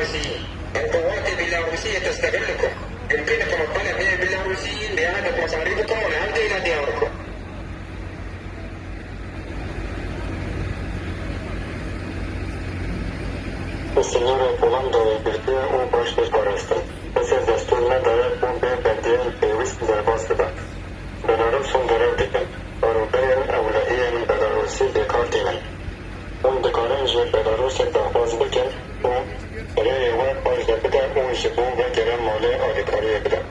بيلاروسيين القوات البيلاروسية تستغلكم يمكنكم الطلب من البيلاروسيين لإعادة مصاريفكم والعودة إلى دياركم Усиление Пуланда и Бельгия у башни Параста. Эсер дәстүренә даяк бу бер бәндиен бейвис зарбасыда. Бенарым сон дөрәв диген. Арубеян әвләһиянин Беларуси бекар диген. Он декарен жер شکوه و گرم مالای آلیکاری بدم